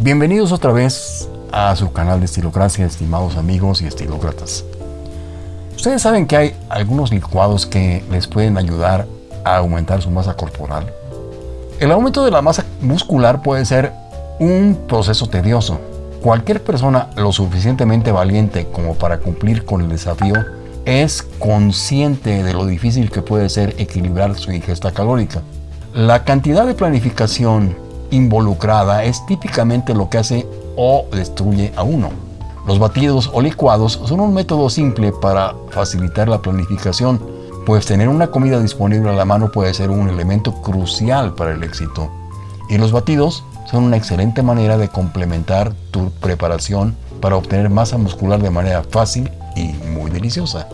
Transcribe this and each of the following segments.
Bienvenidos otra vez a su canal de Estilocracia, estimados amigos y estilócratas. Ustedes saben que hay algunos licuados que les pueden ayudar a aumentar su masa corporal. El aumento de la masa muscular puede ser un proceso tedioso. Cualquier persona lo suficientemente valiente como para cumplir con el desafío es consciente de lo difícil que puede ser equilibrar su ingesta calórica. La cantidad de planificación involucrada es típicamente lo que hace o destruye a uno. Los batidos o licuados son un método simple para facilitar la planificación, pues tener una comida disponible a la mano puede ser un elemento crucial para el éxito. Y los batidos son una excelente manera de complementar tu preparación para obtener masa muscular de manera fácil y muy deliciosa.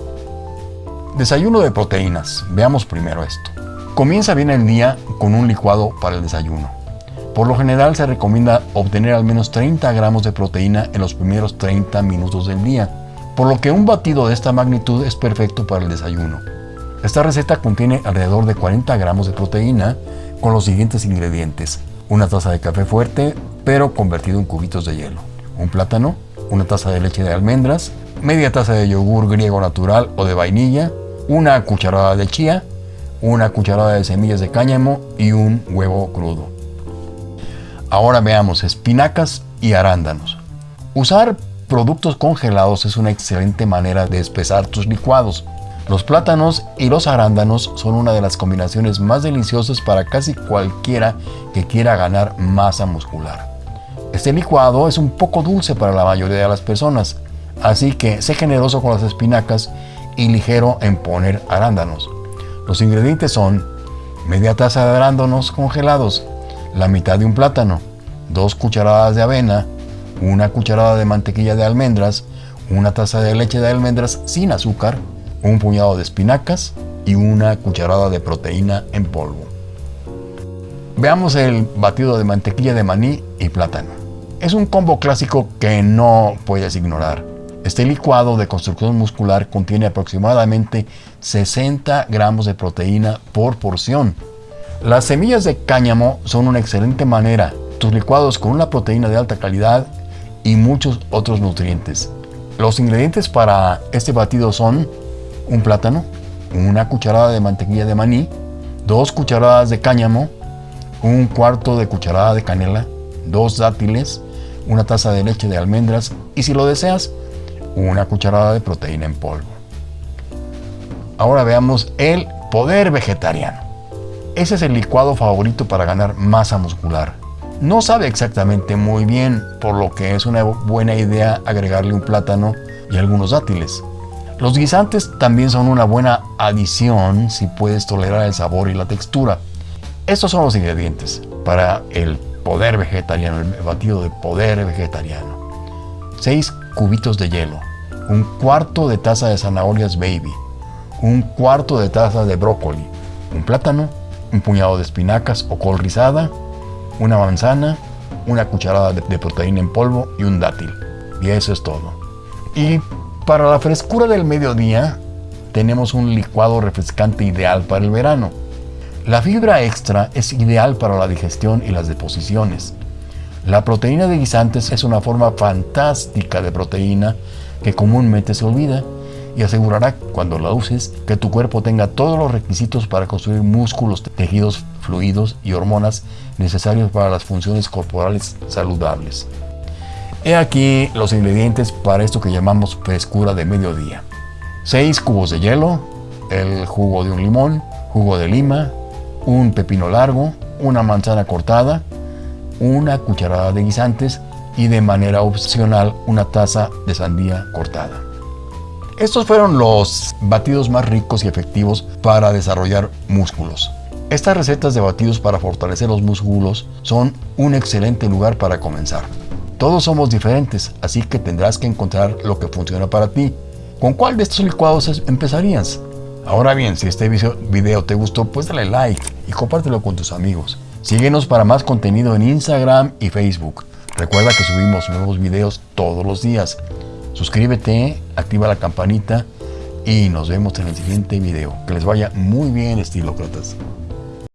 Desayuno de proteínas. Veamos primero esto. Comienza bien el día con un licuado para el desayuno. Por lo general se recomienda obtener al menos 30 gramos de proteína en los primeros 30 minutos del día, por lo que un batido de esta magnitud es perfecto para el desayuno. Esta receta contiene alrededor de 40 gramos de proteína con los siguientes ingredientes. Una taza de café fuerte, pero convertido en cubitos de hielo. Un plátano, una taza de leche de almendras, media taza de yogur griego natural o de vainilla, una cucharada de chía, una cucharada de semillas de cáñamo y un huevo crudo. Ahora veamos espinacas y arándanos. Usar productos congelados es una excelente manera de espesar tus licuados. Los plátanos y los arándanos son una de las combinaciones más deliciosas para casi cualquiera que quiera ganar masa muscular. Este licuado es un poco dulce para la mayoría de las personas, así que sé generoso con las espinacas y ligero en poner arándanos. Los ingredientes son media taza de arándanos congelados, la mitad de un plátano, dos cucharadas de avena, una cucharada de mantequilla de almendras, una taza de leche de almendras sin azúcar, un puñado de espinacas y una cucharada de proteína en polvo. Veamos el batido de mantequilla de maní y plátano. Es un combo clásico que no puedes ignorar. Este licuado de construcción muscular contiene aproximadamente 60 gramos de proteína por porción. Las semillas de cáñamo son una excelente manera. Tus licuados con una proteína de alta calidad y muchos otros nutrientes. Los ingredientes para este batido son un plátano, una cucharada de mantequilla de maní, dos cucharadas de cáñamo, un cuarto de cucharada de canela, dos dátiles, una taza de leche de almendras y si lo deseas, una cucharada de proteína en polvo. Ahora veamos el poder vegetariano. Ese es el licuado favorito para ganar masa muscular. No sabe exactamente muy bien, por lo que es una buena idea agregarle un plátano y algunos dátiles. Los guisantes también son una buena adición si puedes tolerar el sabor y la textura. Estos son los ingredientes para el poder vegetariano, el batido de poder vegetariano. 6 cubitos de hielo, un cuarto de taza de zanahorias baby, un cuarto de taza de brócoli, un plátano, un puñado de espinacas o col rizada, una manzana, una cucharada de, proteína en polvo y un dátil. Y eso es todo. Y para la frescura del mediodía, tenemos un licuado refrescante ideal para el verano. La fibra extra es ideal para la digestión y las deposiciones. La proteína de guisantes es una forma fantástica de proteína que comúnmente se olvida y asegurará cuando la uses que tu cuerpo tenga todos los requisitos para construir músculos, tejidos, fluidos y hormonas necesarios para las funciones corporales saludables. He aquí los ingredientes para esto que llamamos frescura de mediodía. 6 cubos de hielo, el jugo de un limón, jugo de lima, un pepino largo, una manzana cortada, una cucharada de guisantes y de manera opcional una taza de sandía cortada. Estos fueron los batidos más ricos y efectivos para desarrollar músculos. Estas recetas de batidos para fortalecer los músculos son un excelente lugar para comenzar. Todos somos diferentes, así que tendrás que encontrar lo que funciona para ti. ¿Con cuál de estos licuados empezarías? Ahora bien, si este video te gustó, pues dale like y compártelo con tus amigos. Síguenos para más contenido en Instagram y Facebook. Recuerda que subimos nuevos videos todos los días. Suscríbete, activa la campanita y nos vemos en el siguiente video. Que les vaya muy bien, estilócratas.